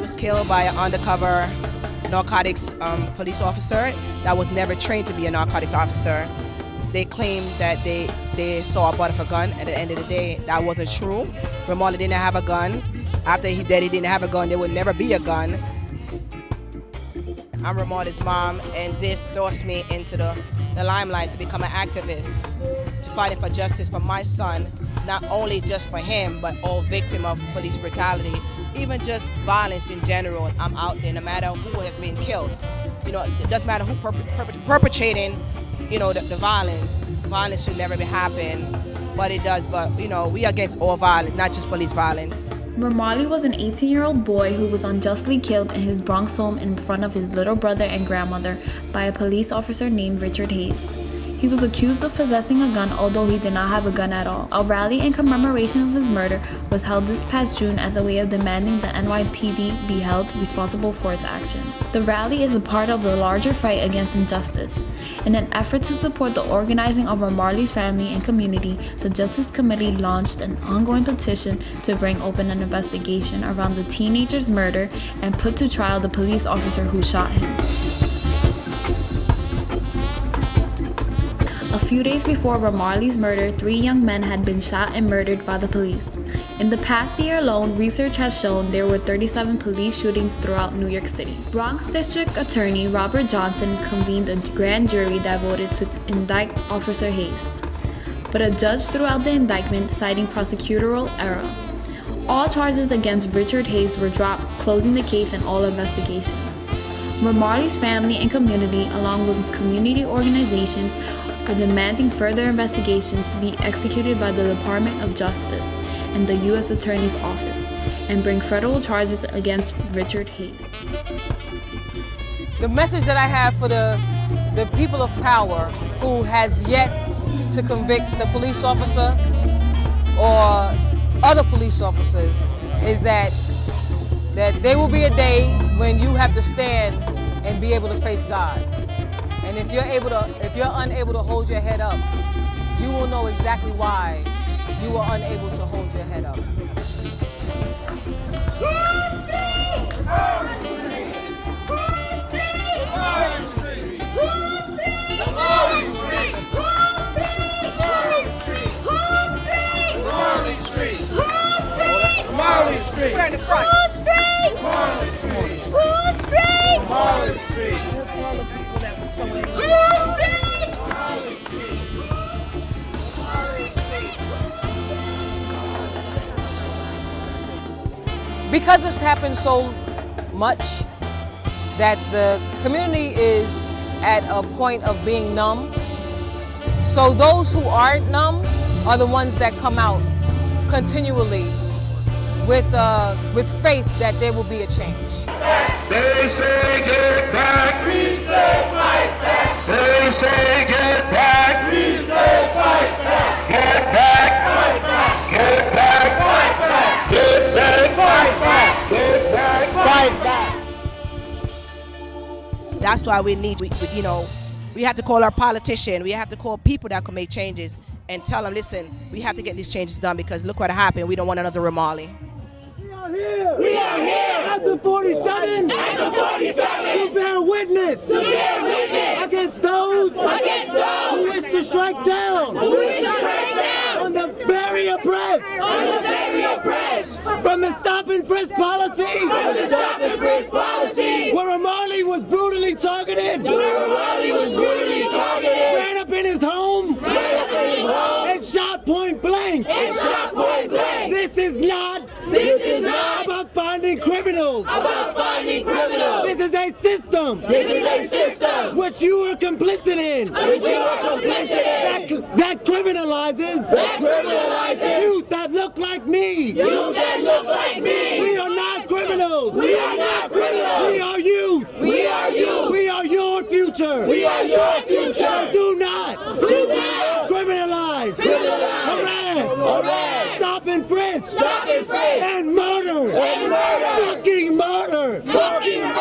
Was killed by an undercover narcotics um, police officer that was never trained to be a narcotics officer. They claimed that they, they saw a butt of a gun. At the end of the day, that wasn't true. Ramarley didn't have a gun. After he died, he didn't have a gun. There would never be a gun. I'm Ramarley's mom, and this forced me into the, the limelight to become an activist, to fight for justice for my son, not only just for him, but all victims of police brutality, even just violence in general. I'm out there no matter who has been killed. You know, it doesn't matter who perpetrating, you know, the, the violence. Violence should never be happening, but it does. But, you know, we are against all violence, not just police violence. Ramarley was an 18-year-old boy who was unjustly killed in his Bronx home in front of his little brother and grandmother by a police officer named Richard Haste. He was accused of possessing a gun although he did not have a gun at all. A rally in commemoration of his murder was held this past June as a way of demanding the NYPD be held responsible for its actions. The rally is a part of the larger fight against injustice. In an effort to support the organizing of Ramarley's family and community, the Justice Committee launched an ongoing petition to bring open an investigation around the teenager's murder and put to trial the police officer who shot him. A few days before Ramarley's murder, three young men had been shot and murdered by the police. In the past year alone, research has shown there were 37 police shootings throughout New York City. Bronx District Attorney Robert Johnson convened a grand jury that voted to indict Officer Haste. But a judge threw out the indictment citing prosecutorial error. All charges against Richard Haste were dropped, closing the case and all investigations. Ramarley's family and community, along with community organizations, are demanding further investigations be executed by the Department of Justice and the U.S. Attorney's Office and bring federal charges against Richard Haste. The message that I have for the, the people of power who has yet to convict the police officer or other police officers is that that there will be a day when you have to stand and be able to face God. And if you're able to, if you're unable to hold your head up, you will know exactly why you were unable to hold your head up. Street! That's all the people that were so in Wall Street! Marley Street! Because it's happened so much that the community is at a point of being numb. So those who aren't numb are the ones that come out continually with, uh, with faith that there will be a change. That's why we need, you know, we have to call our politician. We have to call people that can make changes and tell them, listen, we have to get these changes done because look what happened. We don't want another Ramarley here. We are here. At the 47. At the 47. To bear witness. To bear witness. Against those. Against those. Who wish to strike down. Who wish to strike down. On the very oppressed. On the very oppressed. From the stop and frisk policy. From the stop and frisk targeted. Was brutally targeted. Ran up in his home. Ran up in his home. And shot point blank. And shot point blank. This is not. This is not about finding criminals. About finding criminals. This is a system. This is a system. Which you are complicit in. Which you are complicit in. That, that criminalizes. That criminalizes. Youth that look like me. Youth that look like me. We are not criminals. We are not criminals. We are youth. We are youth. We are your future. We are your future. Do not. Do not. Criminalize. Criminalize. Harass. Harass. Stop and frisk. Stop and frisk. And murder. And murder. Fucking murder. Fucking murder.